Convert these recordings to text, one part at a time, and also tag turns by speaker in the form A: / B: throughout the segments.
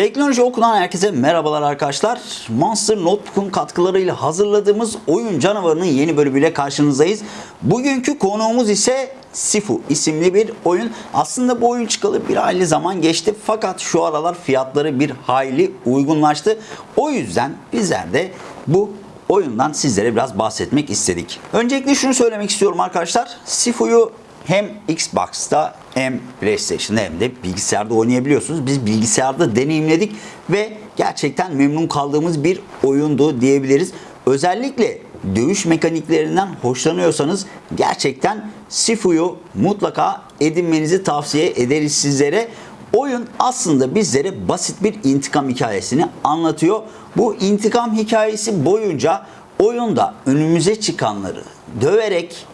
A: Teknoloji okunan herkese merhabalar arkadaşlar. Monster Notebook'un katkılarıyla hazırladığımız Oyun Canavarı'nın yeni bölümüyle karşınızdayız. Bugünkü konuğumuz ise Sifu isimli bir oyun. Aslında bu oyun çıkalı bir hayli zaman geçti fakat şu aralar fiyatları bir hayli uygunlaştı. O yüzden bizler de bu oyundan sizlere biraz bahsetmek istedik. Öncelikle şunu söylemek istiyorum arkadaşlar. Sifu'yu hem Xbox'ta hem PlayStation'da hem de bilgisayarda oynayabiliyorsunuz. Biz bilgisayarda deneyimledik ve gerçekten memnun kaldığımız bir oyundu diyebiliriz. Özellikle dövüş mekaniklerinden hoşlanıyorsanız gerçekten Sifu'yu mutlaka edinmenizi tavsiye ederiz sizlere. Oyun aslında bizlere basit bir intikam hikayesini anlatıyor. Bu intikam hikayesi boyunca oyunda önümüze çıkanları döverek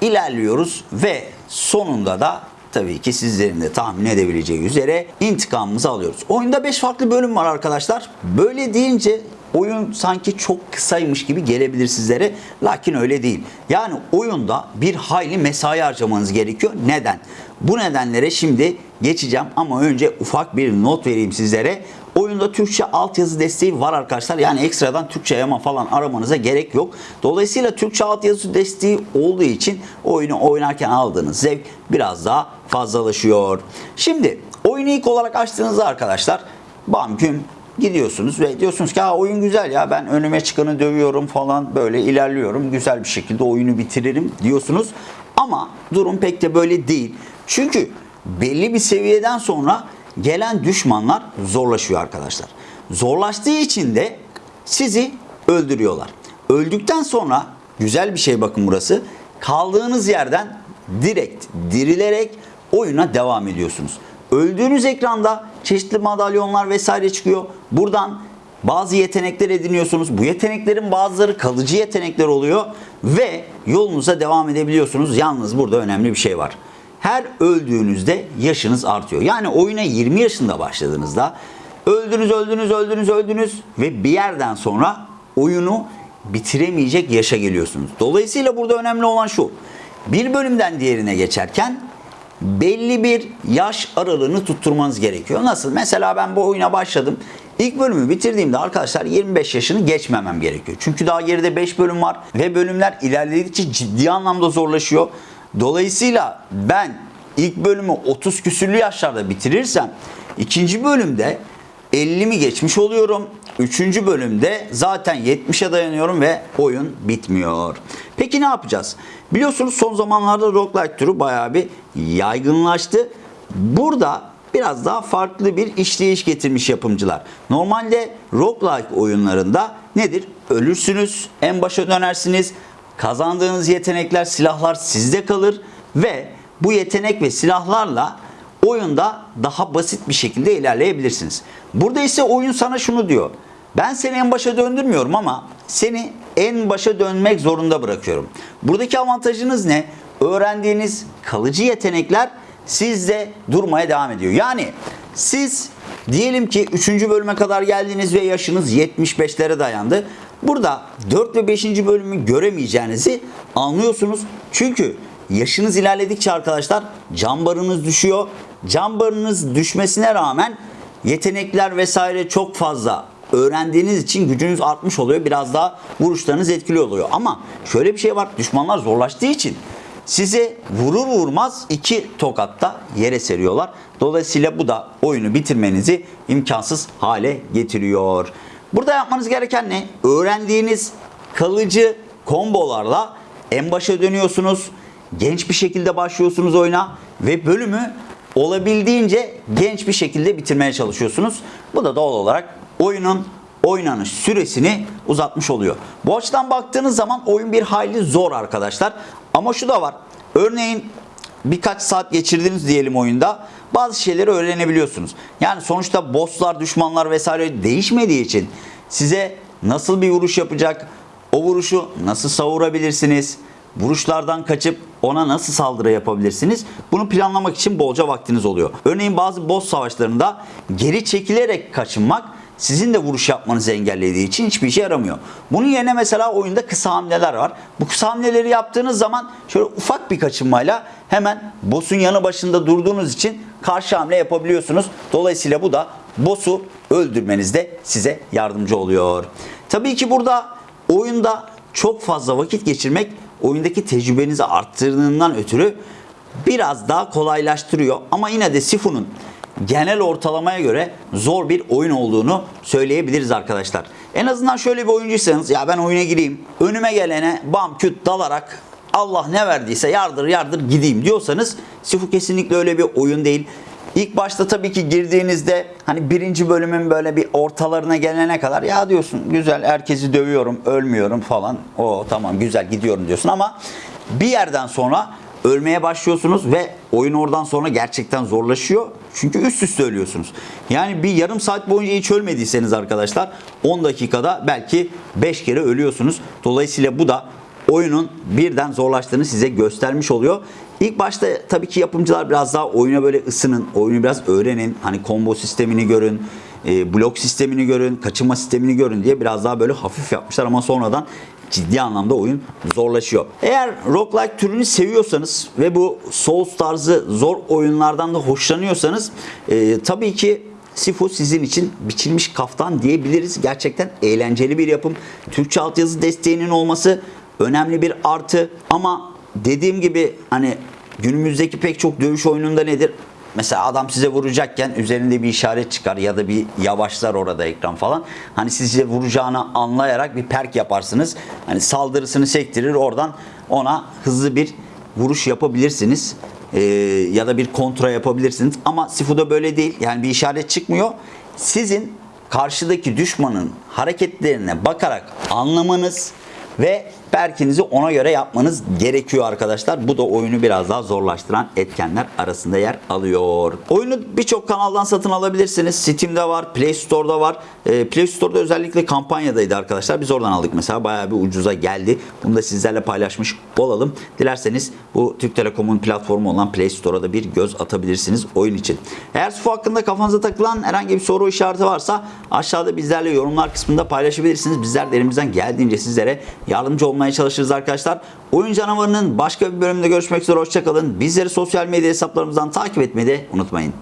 A: ilerliyoruz ve sonunda da tabii ki sizlerin de tahmin edebileceği üzere intikamımızı alıyoruz. Oyunda 5 farklı bölüm var arkadaşlar. Böyle deyince oyun sanki çok kısaymış gibi gelebilir sizlere. Lakin öyle değil. Yani oyunda bir hayli mesai harcamanız gerekiyor. Neden? Bu nedenlere şimdi geçeceğim ama önce ufak bir not vereyim sizlere. Oyunda Türkçe altyazı desteği var arkadaşlar. Yani ekstradan Türkçe yama falan aramanıza gerek yok. Dolayısıyla Türkçe altyazı desteği olduğu için oyunu oynarken aldığınız zevk biraz daha fazlalaşıyor. Şimdi oyunu ilk olarak açtığınızda arkadaşlar bam gidiyorsunuz ve diyorsunuz ki ha oyun güzel ya ben önüme çıkanı dövüyorum falan böyle ilerliyorum. Güzel bir şekilde oyunu bitiririm diyorsunuz. Ama durum pek de böyle değil. Çünkü belli bir seviyeden sonra gelen düşmanlar zorlaşıyor arkadaşlar. Zorlaştığı için de sizi öldürüyorlar. Öldükten sonra güzel bir şey bakın burası. Kaldığınız yerden direkt dirilerek oyuna devam ediyorsunuz. Öldüğünüz ekranda çeşitli madalyonlar vesaire çıkıyor. Buradan bazı yetenekler ediniyorsunuz. Bu yeteneklerin bazıları kalıcı yetenekler oluyor ve yolunuza devam edebiliyorsunuz. Yalnız burada önemli bir şey var. Her öldüğünüzde yaşınız artıyor. Yani oyuna 20 yaşında başladığınızda öldünüz, öldünüz, öldünüz, öldünüz ve bir yerden sonra oyunu bitiremeyecek yaşa geliyorsunuz. Dolayısıyla burada önemli olan şu. Bir bölümden diğerine geçerken belli bir yaş aralığını tutturmanız gerekiyor. Nasıl? Mesela ben bu oyuna başladım. İlk bölümü bitirdiğimde arkadaşlar 25 yaşını geçmemem gerekiyor. Çünkü daha geride 5 bölüm var ve bölümler ilerledikçe ciddi anlamda zorlaşıyor. Dolayısıyla ben ilk bölümü 30 küsürlü yaşlarda bitirirsem ikinci bölümde 50 mi geçmiş oluyorum. Üçüncü bölümde zaten 70'e dayanıyorum ve oyun bitmiyor. Peki ne yapacağız? Biliyorsunuz son zamanlarda roguelike türü bayağı bir yaygınlaştı. Burada biraz daha farklı bir işleyiş getirmiş yapımcılar. Normalde roguelike oyunlarında nedir? Ölürsünüz, en başa dönersiniz. Kazandığınız yetenekler, silahlar sizde kalır ve bu yetenek ve silahlarla oyunda daha basit bir şekilde ilerleyebilirsiniz. Burada ise oyun sana şunu diyor. Ben seni en başa döndürmüyorum ama seni en başa dönmek zorunda bırakıyorum. Buradaki avantajınız ne? Öğrendiğiniz kalıcı yetenekler sizde durmaya devam ediyor. Yani siz diyelim ki 3. bölüme kadar geldiniz ve yaşınız 75'lere dayandı. Burada 4 ve 5. bölümü göremeyeceğinizi anlıyorsunuz. Çünkü yaşınız ilerledikçe arkadaşlar can barınız düşüyor. Can barınız düşmesine rağmen yetenekler vesaire çok fazla öğrendiğiniz için gücünüz artmış oluyor. Biraz daha vuruşlarınız etkili oluyor. Ama şöyle bir şey var. Düşmanlar zorlaştığı için size vurur vurmaz iki tokatta yere seriyorlar. Dolayısıyla bu da oyunu bitirmenizi imkansız hale getiriyor. Burada yapmanız gereken ne? Öğrendiğiniz kalıcı kombolarla en başa dönüyorsunuz. Genç bir şekilde başlıyorsunuz oyuna ve bölümü olabildiğince genç bir şekilde bitirmeye çalışıyorsunuz. Bu da doğal olarak oyunun oynanış süresini uzatmış oluyor. Bu açıdan baktığınız zaman oyun bir hayli zor arkadaşlar. Ama şu da var. Örneğin birkaç saat geçirdiniz diyelim oyunda bazı şeyleri öğrenebiliyorsunuz. Yani sonuçta bosslar, düşmanlar vesaire değişmediği için size nasıl bir vuruş yapacak, o vuruşu nasıl savurabilirsiniz, vuruşlardan kaçıp ona nasıl saldırı yapabilirsiniz? Bunu planlamak için bolca vaktiniz oluyor. Örneğin bazı boss savaşlarında geri çekilerek kaçınmak sizin de vuruş yapmanızı engellediği için hiçbir işe yaramıyor. Bunun yerine mesela oyunda kısa hamleler var. Bu kısa hamleleri yaptığınız zaman şöyle ufak bir kaçınmayla hemen boss'un yanı başında durduğunuz için karşı hamle yapabiliyorsunuz. Dolayısıyla bu da boss'u öldürmenizde size yardımcı oluyor. Tabii ki burada oyunda çok fazla vakit geçirmek oyundaki tecrübenizi arttırdığından ötürü biraz daha kolaylaştırıyor. Ama yine de Sifu'nun genel ortalamaya göre zor bir oyun olduğunu söyleyebiliriz arkadaşlar. En azından şöyle bir oyuncuysanız ya ben oyuna gireyim. Önüme gelene bam küt dalarak Allah ne verdiyse yardır yardır gideyim diyorsanız Sifu kesinlikle öyle bir oyun değil. İlk başta tabii ki girdiğinizde hani birinci bölümün böyle bir ortalarına gelene kadar ya diyorsun güzel herkesi dövüyorum ölmüyorum falan. O tamam güzel gidiyorum diyorsun ama bir yerden sonra ölmeye başlıyorsunuz ve oyun oradan sonra gerçekten zorlaşıyor. Çünkü üst üste ölüyorsunuz. Yani bir yarım saat boyunca hiç ölmediyseniz arkadaşlar 10 dakikada belki 5 kere ölüyorsunuz. Dolayısıyla bu da oyunun birden zorlaştığını size göstermiş oluyor. İlk başta tabii ki yapımcılar biraz daha oyuna böyle ısının, oyunu biraz öğrenin. Hani combo sistemini görün, e, blok sistemini görün, kaçınma sistemini görün diye biraz daha böyle hafif yapmışlar ama sonradan ciddi anlamda oyun zorlaşıyor. Eğer roguelike türünü seviyorsanız ve bu Souls tarzı zor oyunlardan da hoşlanıyorsanız e, tabii ki Sifu sizin için biçilmiş kaftan diyebiliriz. Gerçekten eğlenceli bir yapım. Türkçe altyazı desteğinin olması önemli bir artı ama dediğim gibi hani günümüzdeki pek çok dövüş oyununda nedir? Mesela adam size vuracakken üzerinde bir işaret çıkar ya da bir yavaşlar orada ekran falan. Hani size vuracağını anlayarak bir perk yaparsınız. Hani saldırısını sektirir oradan ona hızlı bir vuruş yapabilirsiniz. Ee, ya da bir kontra yapabilirsiniz. Ama Sifu'da böyle değil. Yani bir işaret çıkmıyor. Sizin karşıdaki düşmanın hareketlerine bakarak anlamanız ve perkinizi ona göre yapmanız gerekiyor arkadaşlar. Bu da oyunu biraz daha zorlaştıran etkenler arasında yer alıyor. Oyunu birçok kanaldan satın alabilirsiniz. Steam'de var, Play Store'da var. Ee, Play Store'da özellikle kampanyadaydı arkadaşlar. Biz oradan aldık mesela. Bayağı bir ucuza geldi. Bunu da sizlerle paylaşmış olalım. Dilerseniz bu Türk Telekom'un platformu olan Play Store'a da bir göz atabilirsiniz oyun için. Eğer SUFO hakkında kafanıza takılan herhangi bir soru işareti varsa aşağıda bizlerle yorumlar kısmında paylaşabilirsiniz. Bizler de elimizden geldiğince sizlere yardımcı olmaya çalışırız arkadaşlar. Oyun canavarının başka bir bölümde görüşmek üzere. Hoşçakalın. Bizleri sosyal medya hesaplarımızdan takip etmeyi de unutmayın.